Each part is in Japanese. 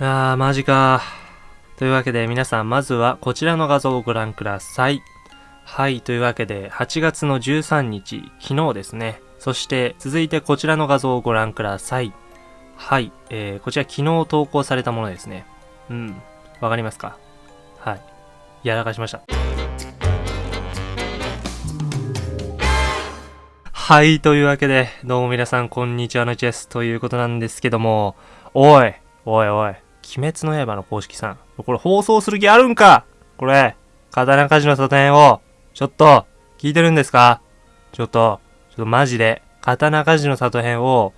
あー、マジか。というわけで皆さん、まずはこちらの画像をご覧ください。はい、というわけで、8月の13日、昨日ですね。そして、続いてこちらの画像をご覧ください。はい、えー、こちら昨日投稿されたものですね。うん、わかりますか？はい。やらかしました。はい、というわけで、どうも皆さん、こんにちはのチェスということなんですけども、おい、おいおい、鬼滅の刃の公式さん、これ放送する気あるんか？これ、刀鍛冶の里編を、ちょっと、聞いてるんですか？ちょっと、ちょっとマジで、刀鍛冶の里編を、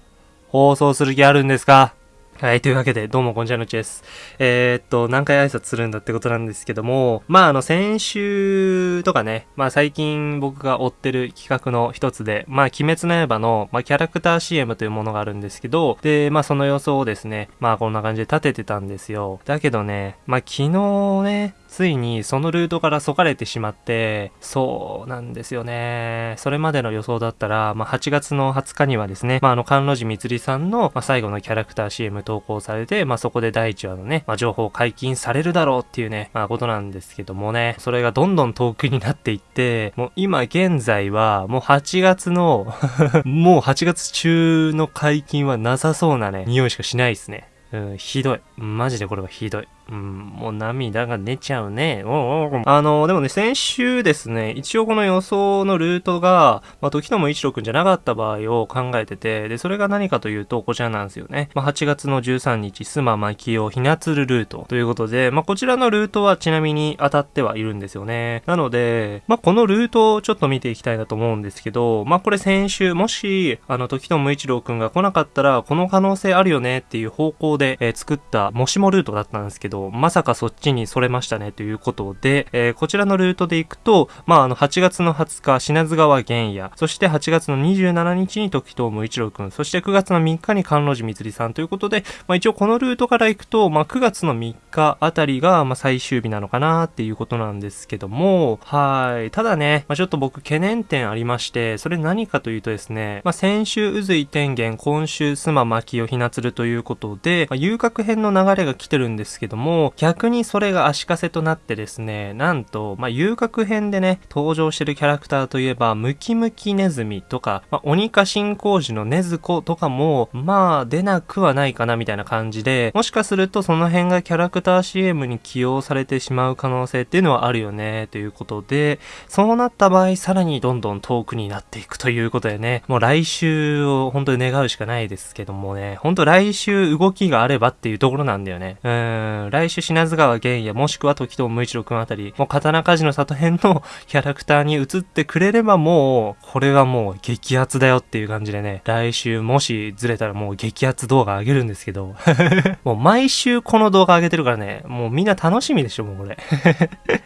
放送する気あるんですか？はい、というわけで、どうもこんにちはのちです。えー、っと、何回挨拶するんだってことなんですけども、まあ、あの、先週とかね、まあ、最近僕が追ってる企画の一つで、まあ、鬼滅の刃の、まあ、キャラクター CM というものがあるんですけど、で、まあ、その予想をですね、まあ、こんな感じで立ててたんですよ。だけどね、まあ、昨日ね、ついにそのルートからそかれてしまって、そうなんですよね。それまでの予想だったら、まあ、8月の20日にはですね、まあ、あの、関路寺光さんの、まあ、最後のキャラクター CM 投稿されて、まあ、そこで第1話のね、まあ、情報解禁されるだろうっていうね、まあ、ことなんですけどもね、それがどんどん遠くになっていって、もう今現在は、もう8月の、もう8月中の解禁はなさそうなね、匂いしかしないですね。うん、ひどい。マジでこれはひどい。うん、もう涙が出ちゃうね。おうおうあの、でもね、先週ですね、一応この予想のルートが、まあ、時とも一郎くんじゃなかった場合を考えてて、で、それが何かというと、こちらなんですよね。まあ、8月の13日、スママキオひなつるルートということで、まあ、こちらのルートはちなみに当たってはいるんですよね。なので、まあ、このルートをちょっと見ていきたいなと思うんですけど、まあ、これ先週、もし、あの、時とも一郎くんが来なかったら、この可能性あるよねっていう方向で、えー作った、もしもルートだったんですけど、まさかそっちにそれましたねということで、えーこちらのルートで行くと、まあ、あの、8月の20日、品津川玄也、そして8月の27日に時藤無一郎くん、そして9月の3日に関路寺光さんということで、まあ、一応このルートから行くと、まあ、9月の3日あたりが、まあ、最終日なのかなっていうことなんですけども、はい。ただね、まあ、ちょっと僕懸念点ありまして、それ何かというとですね、まあ、先週渦井天元、今週須磨牧代ひなつるということで、まあ、遊郭編の流れが来てるんですけども、も逆にそれが足かせとなってですね、なんと、まあ、遊郭編でね、登場してるキャラクターといえば、ムキムキネズミとか、まあ、鬼化進行時のネズコとかも、まあ、出なくはないかなみたいな感じで、もしかするとその辺がキャラクター CM に起用されてしまう可能性っていうのはあるよね、ということで、そうなった場合、さらにどんどん遠くになっていくということでね、もう来週を本当に願うしかないですけどもね、本当来週動きがあればっていうところなんだよね。うん、来来週品津川玄也もしくは時藤無一郎くんあたり、もう刀鍛冶の里編の キャラクターに移ってくれればもう、これはもう激アツだよっていう感じでね、来週もしずれたらもう激アツ動画上げるんですけど、もう毎週この動画上げてるからね、もうみんな楽しみでしょ、もうこれ。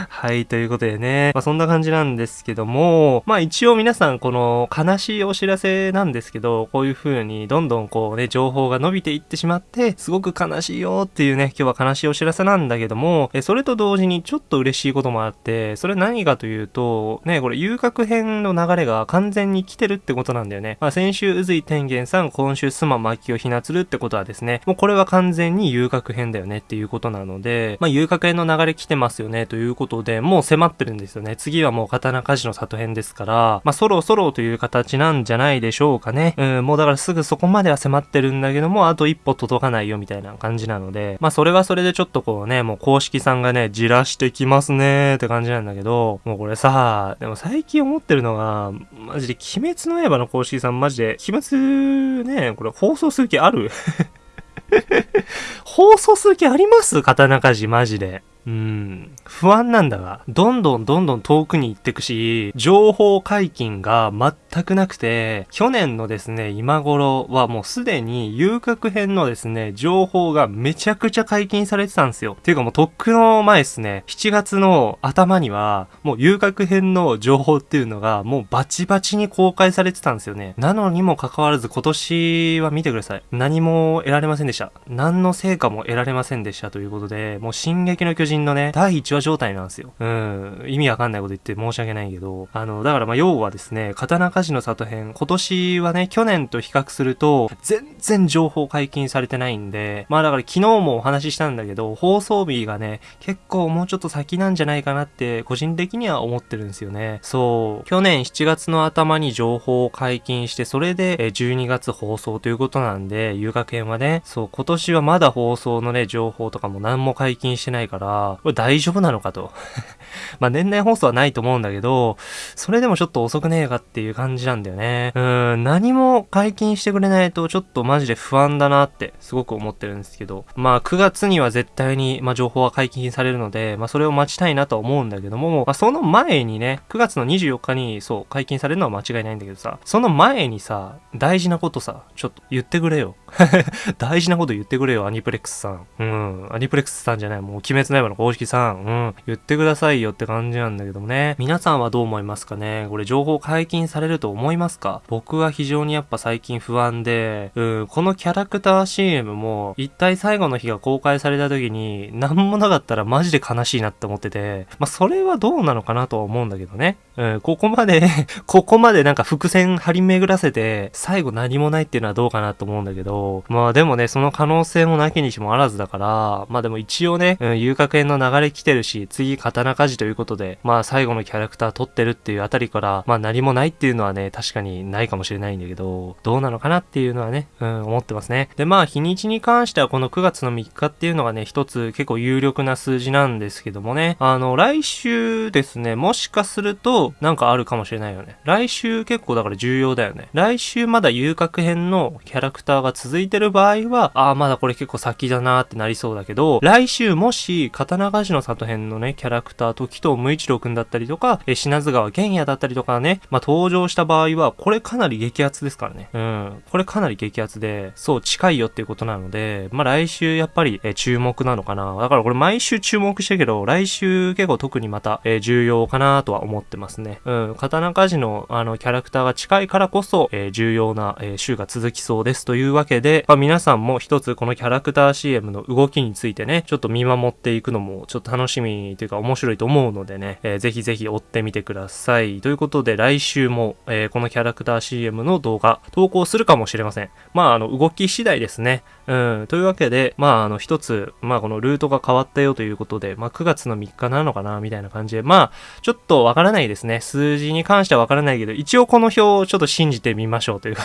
はい、ということでね、まあそんな感じなんですけども、まあ一応皆さんこの悲しいお知らせなんですけど、こういう風にどんどんこうね、情報が伸びていってしまって、すごく悲しいよっていうね、今日は悲しいお知らせなんだけども、えそれと同時にちょっと嬉しいこともあって、それ何かというと、ね、これ遊郭編の流れが完全に来てるってことなんだよね。まあ先週渦井天元さん、今週須磨牧をひなつるってことはですね、もうこれは完全に遊郭編だよねっていうことなので、まあ遊郭編の流れ来てますよねということことで、もう迫ってるんですよね。次はもう刀鍛冶の里編ですから、まあそろそろという形なんじゃないでしょうかね。うん、もうだからすぐそこまでは迫ってるんだけども、あと一歩届かないよみたいな感じなので、まあそれはそれでちょっとこうね、もう公式さんがね、じらしてきますねーって感じなんだけど、もうこれさ、でも最近思ってるのが、マジで鬼滅の刃の公式さんマジで、鬼滅ね、これ放送する気ある？放送する気あります？刀鍛冶マジで。うん。不安なんだが、どんどんどんどん遠くに行ってくし、情報解禁が全くなくて、去年のですね、今頃はもうすでに遊郭編のですね、情報がめちゃくちゃ解禁されてたんですよ。ていうかもうとっくの前ですね、7月の頭には、もう遊郭編の情報っていうのがもうバチバチに公開されてたんですよね。なのにもかかわらず今年は見てください。何も得られませんでした。何の成果も得られませんでしたということで、もう進撃の巨人人のね、第1話状態なんですよ。うん、意味わかんないこと言って申し訳ないけど、あの、だからまあ要はですね、刀鍛冶の里編、今年はね、去年と比較すると、全然情報解禁されてないんで、まあだから昨日もお話ししたんだけど、放送日がね、結構もうちょっと先なんじゃないかなって、個人的には思ってるんですよね。そう、去年7月の頭に情報を解禁して、それでえ12月放送ということなんで、遊学編はね、そう、今年はまだ放送のね、情報とかも何も解禁してないから、これ大丈夫なのかと。まあ年内放送はないと思うんだけど、それでもちょっと遅くねえかっていう感じなんだよね。うん、何も解禁してくれないとちょっとマジで不安だなってすごく思ってるんですけど、まあ9月には絶対に、まあ情報は解禁されるので、まあそれを待ちたいなとは思うんだけども、まあその前にね、9月の24日にそう解禁されるのは間違いないんだけどさ、その前にさ、大事なことさ、ちょっと言ってくれよ。大事なこと言ってくれよ、アニプレックスさん。うん、アニプレックスさんじゃない、もう鬼滅の刃の公式さん。うん、言ってくださいよって感じなんだけどもね。皆さんはどう思いますかね？これ情報解禁されると思いますか？僕は非常にやっぱ最近不安で、うん、このキャラクター CM も、一体最後の日が公開された時に、何もなかったらマジで悲しいなって思ってて、まあ、それはどうなのかなとは思うんだけどね。うん、こ こまで ここまでなんか伏線張り巡らせて、最後何もないっていうのはどうかなと思うんだけど、まあでもね、その可能性もなきにしもあらずだから、まあでも一応ね、うん、遊楽園の流れ来てるし、次刀鍛冶ということで、まあ最後のキャラクター撮ってるっていうあたりから、まあ何もないっていうのはね、確かにないかもしれないんだけど、どうなのかなっていうのはね、うん、思ってますね。で、まあ日にちに関してはこの9月の3日っていうのがね、一つ結構有力な数字なんですけどもね、あの、来週ですね、もしかすると、なんかあるかもしれないよね。来週結構だから重要だよね。来週まだ遊郭編のキャラクターが続いてる場合は、ああ、まだこれ結構先だなーってなりそうだけど、来週もし、刀鍛冶の里編のね、キャラクター、時藤無一郎くんだったりとか、え、品津川玄也だったりとかね、まあ、登場した場合は、これかなり激アツですからね。うん。これかなり激アツで、そう、近いよっていうことなので、まあ、来週やっぱり、え、注目なのかな。だからこれ毎週注目してるけど、来週結構特にまた、え、重要かなとは思ってますね。うん。刀鍛冶の、あの、キャラクターが近いからこそ、え、重要な、え、週が続きそうですというわけで、まあ、皆さんも一つこのキャラクター CM の動きについてね、ちょっと見守っていくのも、ちょっと楽しみというか面白いと思うのでね、えー、ぜひぜひ追ってみてください。ということで、来週も、えー、このキャラクター CM の動画、投稿するかもしれません。まあ、あの、動き次第ですね。うん。というわけで、まあ、あの、一つ、まあ、このルートが変わったよということで、まあ、9月の3日なのかな、みたいな感じで、まあ、ちょっとわからないですね。数字に関してはわからないけど、一応この表をちょっと信じてみましょうというか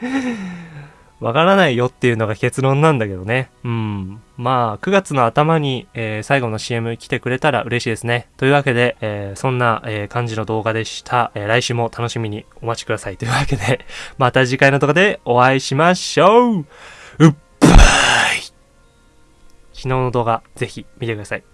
わからないよっていうのが結論なんだけどね。うん。まあ、9月の頭に、えー、最後の CM 来てくれたら嬉しいですね。というわけで、えー、そんな、えー、感じの動画でした。え来週も楽しみにお待ちください。というわけで、また次回の動画でお会いしましょううっばい昨日の動画、ぜひ見てください。